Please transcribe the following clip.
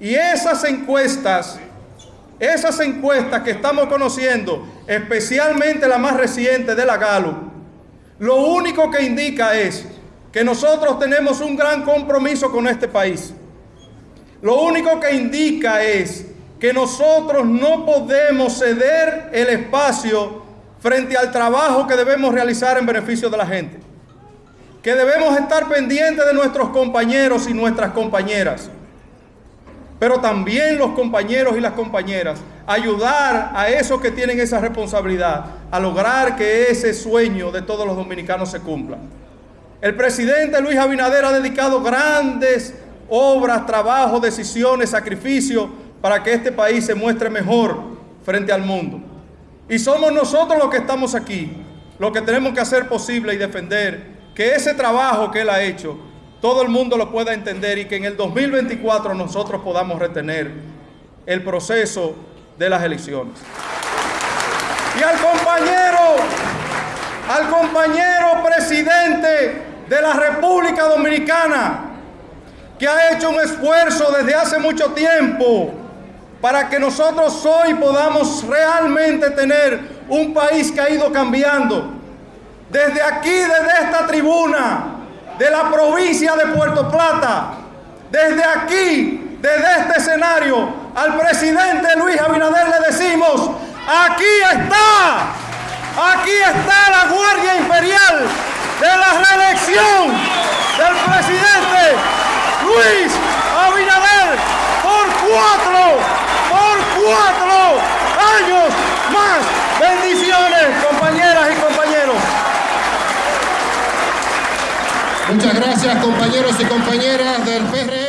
Y esas encuestas, esas encuestas que estamos conociendo, especialmente la más reciente de la Gallup, lo único que indica es que nosotros tenemos un gran compromiso con este país. Lo único que indica es que nosotros no podemos ceder el espacio frente al trabajo que debemos realizar en beneficio de la gente. Que debemos estar pendientes de nuestros compañeros y nuestras compañeras. Pero también los compañeros y las compañeras, ayudar a esos que tienen esa responsabilidad a lograr que ese sueño de todos los dominicanos se cumpla. El presidente Luis Abinader ha dedicado grandes obras, trabajos, decisiones, sacrificios para que este país se muestre mejor frente al mundo. Y somos nosotros los que estamos aquí, los que tenemos que hacer posible y defender que ese trabajo que él ha hecho, todo el mundo lo pueda entender y que en el 2024 nosotros podamos retener el proceso de las elecciones. Y al compañero, al compañero presidente de la República Dominicana, que ha hecho un esfuerzo desde hace mucho tiempo para que nosotros hoy podamos realmente tener un país que ha ido cambiando. Desde aquí, desde esta tribuna, de la provincia de Puerto Plata, desde aquí, desde este escenario, al presidente Luis Abinader le decimos, aquí está, aquí está la Guardia Imperial de la reelección del presidente Luis Abinader por cuatro, por cuatro años más. Bendiciones, compañeras y compañeros. Muchas gracias, compañeros y compañeras del PR.